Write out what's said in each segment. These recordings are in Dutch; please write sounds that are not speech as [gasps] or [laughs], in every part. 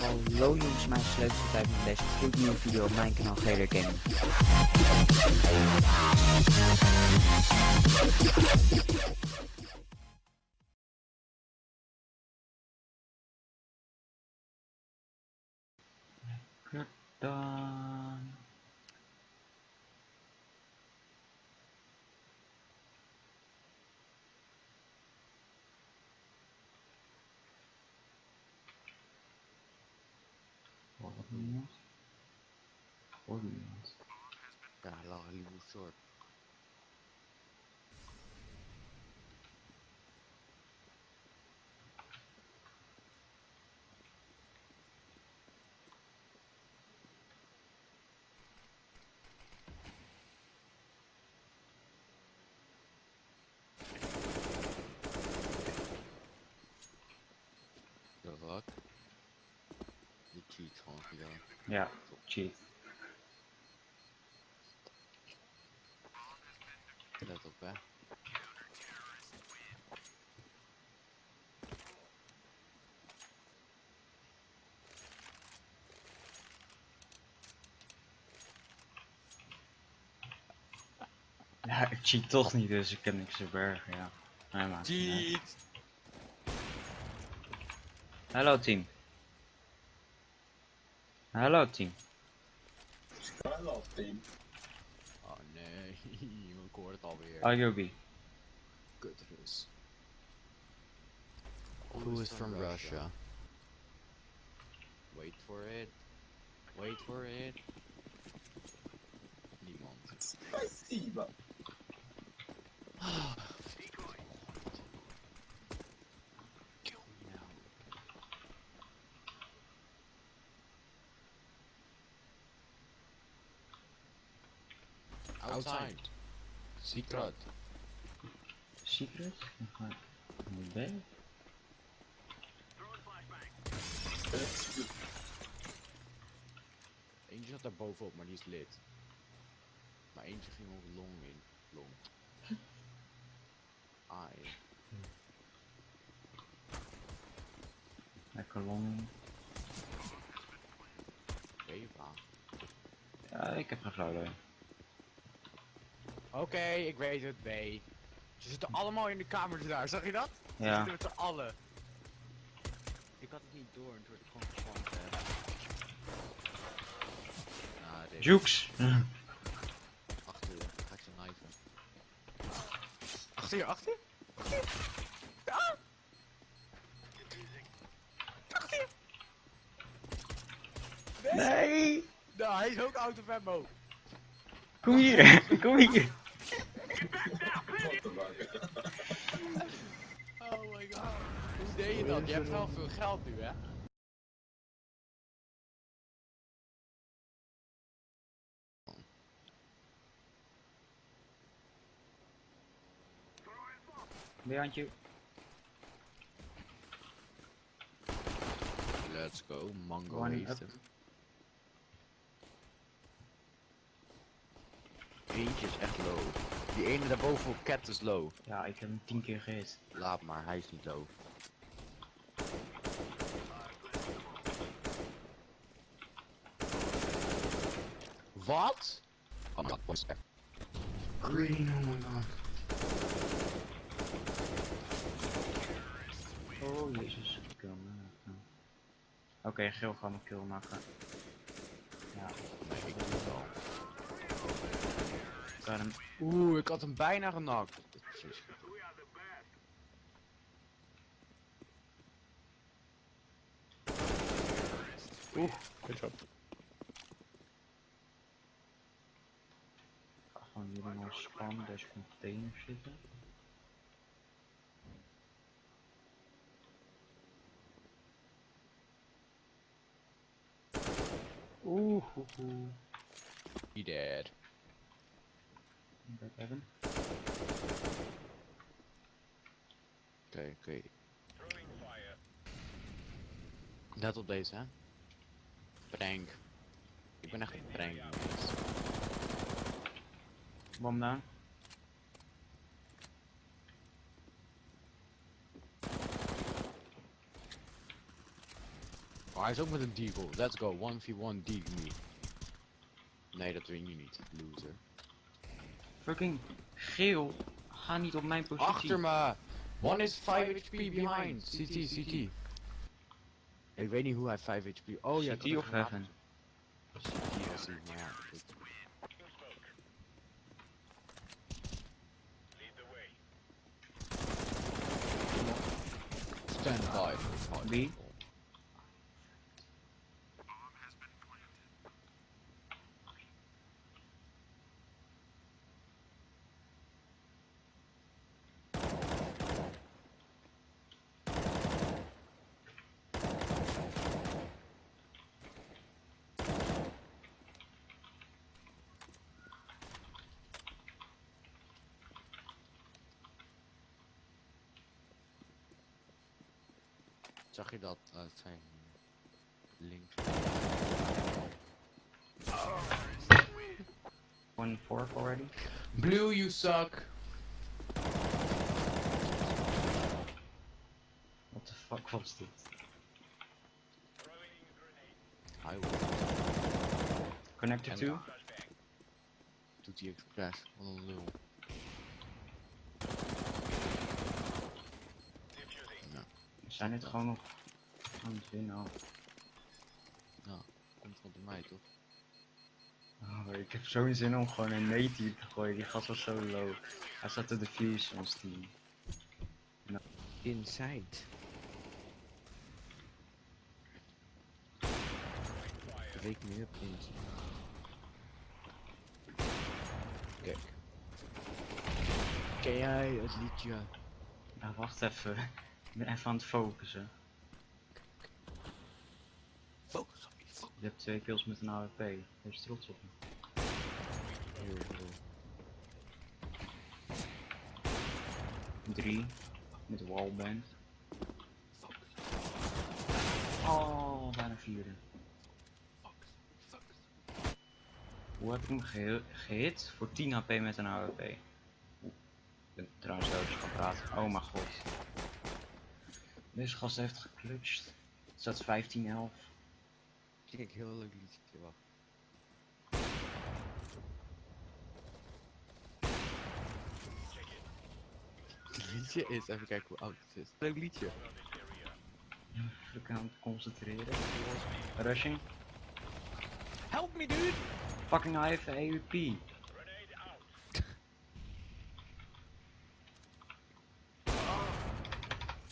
Hallo jongens, mijn sleuteltijd met deze gloednieuwe video op mijn kanaal GR Gaming. Dan... Hoor dat nu iemand? Hoor nu iemand? Ja, lag een nieuwe soort. De wat? Die cheat gewoon gedaan. Ja, cheat. Let op hè. Ja, ik cheat toch niet, dus ik kan niks verbergen, ja. Nee, uit. Cheat! Hallo team. Hallo team. Hello team. Oh nee, ik hoor het alweer. Ayobi. Kutrus. Who is from Russia? Wait for it. Wait for it. Niemand. Spasiba. [gasps] [gasps] [sighs] Outside. Secret. Secret? Maar. B? Eentje zat daar bovenop, maar die is lid. Maar eentje ging ook long in. Long. [laughs] Ai. Lekker long. Eva. Ja, ik heb geen flauw Oké, ik weet het, B. Ze zitten allemaal in de kamer daar, zag je dat? Ze Ja. zitten met z'n allen. Ik had het niet door en toen werd het gewoon dit- Jukes! Achter je, ga ik ze knifen. Achter je, achter je? Achter je? Ah! Achter je! Nee! Nou, hij is ook out of ammo. Kom hier! [laughs] Kom hier! Oh my god. Hoe deed je dat? Je hebt wel veel geld nu, hè? Behind you. Let's go, Mango heeft hem. Eentje is echt low. Die ene daarboven op cat is low. Ja, ik heb hem tien keer gehit. Laat maar, hij is niet low. Wat? Oh, dat was echt. Green, oh my god. Oh jezus, kill me. Oké, geel gaan we kill maken. Ja, Nee, ik doe het wel. ik kan hem. Oeh, ik had hem bijna genakt. Precies. Oeh, good job. Ik ga gewoon hier nog spannen, deze container zitten. Oeh. He dead. Hebben. Oké, oké. Let op deze, hè? Prank. Ik ben echt een prank. Bom down. Oh, hij is ook met een deagle. Let's go, 1v1 deagle me. Nee, dat win je niet, loser. Fucking geel. Ga niet op mijn positie. Achter me! One is 5 HP behind. CT, CT. Ik weet niet hoe hij 5 HP. Oh ja, CT of Heaven? CT, ja. Stand by. Wie? Zag je dat uit zijn link? One fourth already? Blue, you suck. What the fuck was dit? Hij wil. Connected En- to? Doet hij expres. Wat een lul. We zijn het gewoon nog aan het winnen. al. Komt van mij toch? Oh, ik heb zo'n zin om gewoon een native te gooien. Die gast was zo low. Hij zat te defuse ons team. Inside. Wake me up inside. Kijk. Ken jij het liedje? Nou, wacht even. Ik ben even aan het focussen. Focus op je focus. Je hebt twee kills met een AWP. Wees trots op me. Drie. Met wallband. Oh, bijna vierde. Hoe heb ik hem gehi- gehit? Voor 10 HP met een AWP. Ik ben trouwens dood, dus ik kan praten. Oh mijn god. Deze gast heeft geclutcht. Staat 15-11. Kijk, heel leuk liedje. Wacht. Het liedje is, even kijken hoe oud het is. Leuk liedje. Even aan het concentreren. Rushing. Help me dude! Fucking AWP AWP.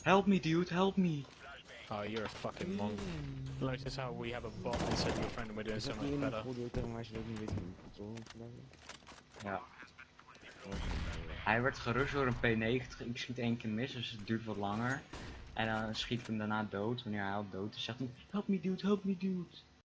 Help me dude, help me. Oh, you're a fucking monk. Notice how we have a bot instead of your friend and we're doing Is so much better. Ja. Hij werd gerust door een P90, ik schiet één keer mis, dus het duurt wat langer. En dan schiet ik hem daarna dood, wanneer hij al dood is, zegt hij, help me dude, help me dude.